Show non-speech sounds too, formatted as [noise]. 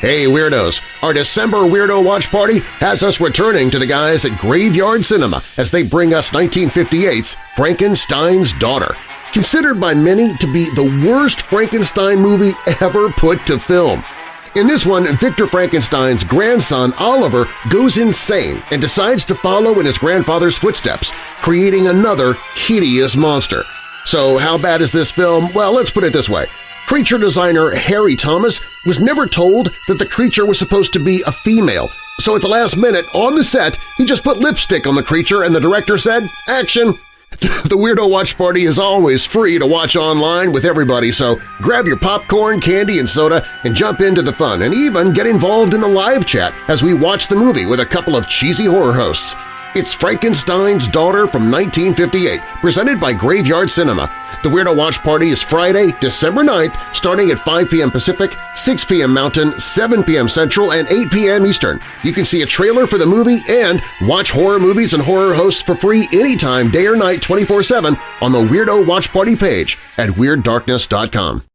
Hey Weirdos! Our December Weirdo Watch Party has us returning to the guys at Graveyard Cinema as they bring us 1958's Frankenstein's Daughter, considered by many to be the worst Frankenstein movie ever put to film. In this one, Victor Frankenstein's grandson Oliver goes insane and decides to follow in his grandfather's footsteps, creating another hideous monster. So how bad is this film? Well, let's put it this way. Creature designer Harry Thomas was never told that the creature was supposed to be a female, so at the last minute, on the set, he just put lipstick on the creature and the director said, action! [laughs] The Weirdo Watch Party is always free to watch online with everybody, so grab your popcorn, candy, and soda and jump into the fun and even get involved in the live chat as we watch the movie with a couple of cheesy horror hosts. It's Frankenstein's Daughter from 1958, presented by Graveyard Cinema. The Weirdo Watch Party is Friday, December 9th, starting at 5 p.m. Pacific, 6 p.m. Mountain, 7 p.m. Central, and 8 p.m. Eastern. You can see a trailer for the movie and watch horror movies and horror hosts for free anytime, day or night, 24-7 on the Weirdo Watch Party page at WeirdDarkness.com.